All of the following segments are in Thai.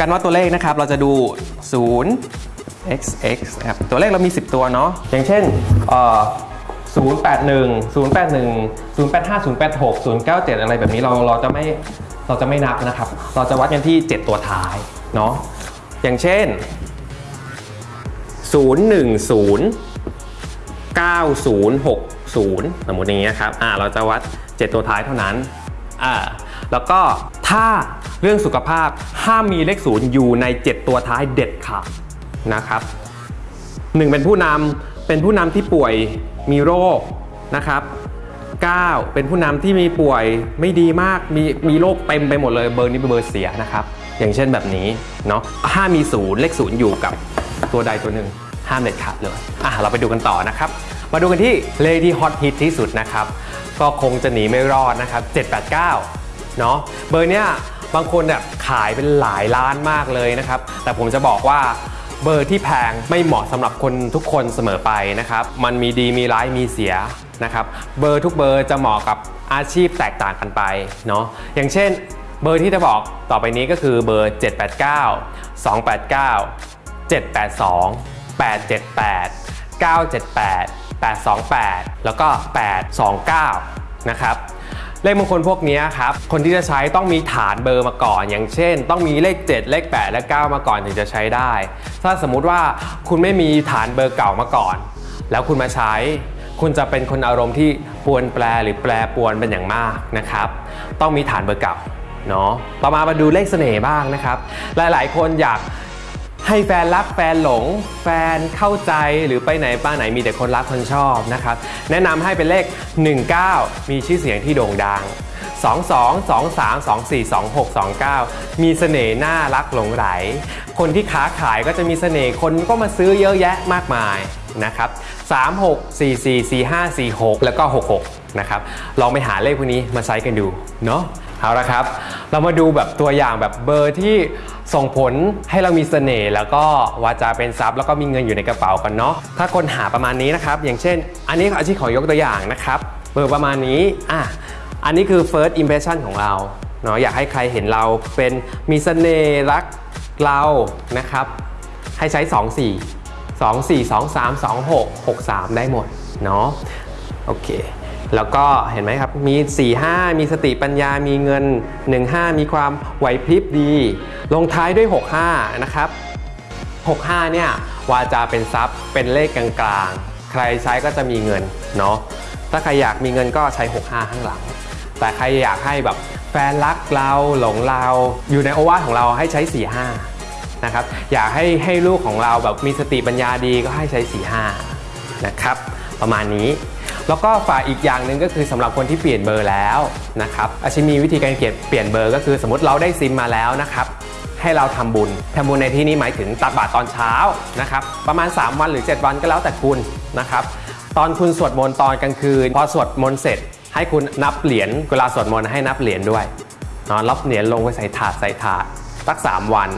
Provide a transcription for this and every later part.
การวัดตัวเลขนะครับ เราจะดู 0 x x นะครับตัวเลขเรามี 10 ตัวเนาะอย่างเช่นเอ่อ081 081 085 086 097 อะไรแบบนี้เราเราจะไม่เราจะไม่นับนะครับ เราจะวัดกันที่ 7 ตัวท้ายเนาะอย่างเช่น 010 9060 สมมติอย่างนี้นะครับอ่าเราจะวัด 7 ตัวท้ายเท่านั้น อ่าแล้วก็ถ้าเรื่องสุขภาพห้ามมีเลขศูนย์อยู่ใน 7 ตัวท้ายเด็ดขาดนะครับหนึ่งเป็นผู้นำเป็นผู้นำที่ป่วยมีโรคนะครับ9เป็นผู้นำที่มีป่วยไม่ดีมากมีมีโรคเต็มไปหมดเลยเบอร์นี้เป็นเบอร์เสียนะครับ อย่างเช่นแบบนี้เนาะห้ามมีศูนย์เลขศูนย์อยู่กับตัวใดตัวหนึ่งห้ามเด็ดขาดเลยอะเราไปดูกันต่อนะครับ มาดูกันที่เลขที่ฮอตฮิตที่สุดนะครับ ก็คงจะหนีไม่รอดนะครับ 789 เนาะเบอร์เนี้ยบางคนแบบขายเป็นหลายล้านมากเลยนะครับ แต่ผมจะบอกว่าเบอร์ที่แพงไม่เหมาะสำหรับคนทุกคนเสมอไปนะครับ มันมีดีมีร้ายมีเสียนะครับ เบอร์ทุกเบอร์จะเหมาะกับอาชีพแตกต่างกันไปเนาะ อย่างเช่น เบอร์ที่จะบอกต่อไปนี้ก็คือเบอร์ 789 289 782 878 978 828 แล้วก็ 829 นะครับเลขมงคลพวกนี้ครับคนที่จะใช้ต้องมีฐานเบอร์มาก่อน อย่างเช่น ต้องมีเลข 7 เลข 8 และ 9 มาก่อนถึงจะใช้ได้ ถ้าสมมุติว่าคุณไม่มีฐานเบอร์เก่ามาก่อน แล้วคุณมาใช้ คุณจะเป็นคนอารมณ์ที่ปวนแปรหรือแปรปวนเป็นอย่างมากนะครับ ต้องมีฐานเบอร์เก่าเนาะต่อมามาดูเลขเสน่ห์บ้างนะครับ หลายๆ คนอยาก ให้แฟนรักแฟนหลง แฟนเข้าใจหรือไปไหนป้าไหนมีแต่คนรักคนชอบนะครับ แนะนำให้เป็นเลข 19 มีชื่อเสียงที่โด่งดัง 22 23 24 26 29 มีเสน่ห์น่ารักหลงไหล คนที่ค้าขายก็จะมีเสน่ห์คนก็มาซื้อเยอะแยะมากมายนะครับ 36 44 45 46 แล้วก็ 66 นะครับ ลองไปหาเลขพวกนี้มาใช้กันดูเนาะ เอาละครับ เรามาดูแบบตัวอย่างแบบเบอร์ที่ส่งผลให้เรามีเสน่ห์แล้วก็วาจาเป็นทรัพย์แล้วก็มีเงินอยู่ในกระเป๋ากันเนาะถ้าคนหาประมาณนี้นะครับ อย่างเช่น อันนี้อาชีพขอยกตัวอย่างนะครับ เบอร์ประมาณนี้อะอันนี้คือ first impression ของเราเนาะอยากให้ใครเห็นเราเป็นมีเสน่ห์รักเรานะครับ ให้ใช้ 2 4 2 4 2 3 2 6 6 3 ได้หมดเนาะโอเค แล้วก็เห็นไหมครับ มี 4 5 มีสติปัญญา มีเงิน 1 5 มีความไหวพริบดี ลงท้ายด้วย 6 5 นะครับ 65 เนี่ย วาจาเป็นทรัพย์ เป็นเลขกลางๆ ใครใช้ก็จะมีเงิน เนาะ ถ้าใครอยากมีเงินก็ใช้ 65 ข้างหลัง แต่ใครอยากให้แบบแฟนรักเราหลงเรา อยู่ในโอวาทของเราให้ใช้ 45 นะครับ อยากให้ให้ลูกของเราแบบมีสติปัญญาดีก็ให้ใช้ 45 นะครับ ประมาณนี้ แล้วก็ฝากอีกอย่างหนึ่งก็คือสำหรับคนที่เปลี่ยนเบอร์แล้วนะครับอาชิมีวิธีการเปลี่ยนเปลี่ยนเบอร์ ก็คือสมมติเราได้ซิมมาแล้วนะครับให้เราทำบุญทำบุญในที่นี้หมายถึงตักบาตรตอนเช้านะครับประมาณ 3 วันหรือ 7 วันก็แล้วแต่คุณนะครับตอนคุณสวดมนต์ตอนกลางคืน พอสวดมนต์เสร็จ ให้คุณนับเหรียญเวลาสวดมนต์ให้นับเหรียญด้วยนาะรับเหรียญลงไปใส่ถาดใส่ถาดสัก 3 วัน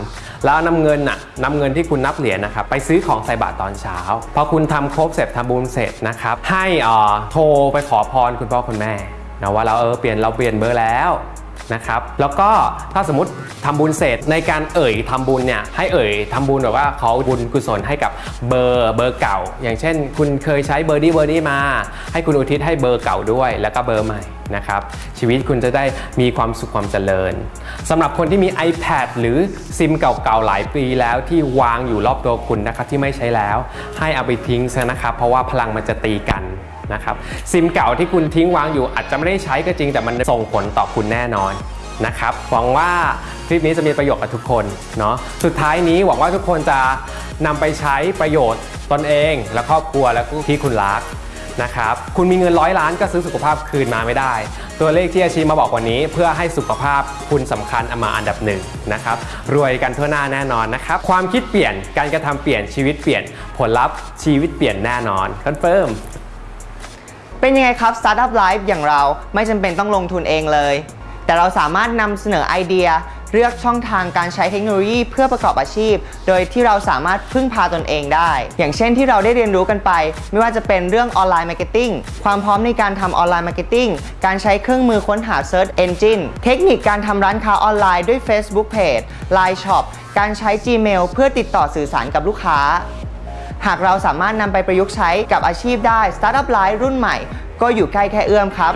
แล้วนำเงินน่ะนำเงินที่คุณนับเหรียญนะครับไปซื้อของใส่บาตรตอนเช้า พอคุณทำครบเสร็จทำบุญเสร็จนะครับให้อ่อโทรไปขอพรคุณพ่อคุณแม่นะว่าเราเออเปลี่ยนเราเปลี่ยนเบอร์แล้ว นะครับแล้วก็ถ้าสมมติทำบุญเสร็จในการเอ่ยทำบุญเนี่ยให้เอ่ยทำบุญแบบว่าขอบุญกุศลให้กับเบอร์เบอร์เก่า อย่างเช่น คุณเคยใช้เบอร์นี้เบอร์นี้มา ให้คุณอุทิศให้เบอร์เก่าด้วย แล้วก็เบอร์ใหม่นะครับชีวิตคุณจะได้มีความสุขความเจริญสำหรับคนที่มี iPad หรือซิมเก่าๆหลายปีแล้วที่วางอยู่รอบตัวคุณนะครับที่ไม่ใช้แล้ว ให้เอาไปทิ้งซะนะครับเพราะว่าพลังมันจะตีกัน นะครับซิมเก่าที่คุณทิ้งวางอยู่อาจจะไม่ได้ใช้ก็จริง แต่มันส่งผลต่อคุณแน่นอนนะครับหวังว่าคลิปนี้จะมีประโยชน์กับทุกคนเนาะสุดท้ายนี้หวังว่าทุกคนจะนำไปใช้ประโยชน์ตนเอง และครอบครัวและที่คุณรักนะครับคุณมีเงินร้อยล้านก็ซื้อสุขภาพคืนมาไม่ได้ ตัวเลขที่อาชีมาบอกวันนี้ เพื่อให้สุขภาพคุณสำคัญเอามาอันดับหนึ่งนะครับรวยกันทั่วหน้าแน่นอนนะครับความคิดเปลี่ยนการกระทำเปลี่ยนชีวิตเปลี่ยนผลลัพธ์ชีวิตเปลี่ยนแน่นอน confirm เป็นยังไงครับ Startup Life อย่างเราไม่จำเป็นต้องลงทุนเองเลย แต่เราสามารถนำเสนอไอเดีย เลือกช่องทางการใช้เทคโนโลยีเพื่อประกอบอาชีพ โดยที่เราสามารถพึ่งพาตนเองได้ อย่างเช่นที่เราได้เรียนรู้กันไป ไม่ว่าจะเป็นเรื่อง online marketing ความพร้อมในการทำ online marketing การใช้เครื่องมือค้นหา Search Engine เทคนิคการทำร้านค้าออนไลน์ด้วย Facebook Page Line Shop การใช้ Gmail เพื่อติดต่อสื่อสารกับลูกค้า หากเราสามารถนำไปประยุกต์ใช้กับอาชีพได้ Startup Life รุ่นใหม่ ก็อยู่ใกล้แค่เอื้อมครับ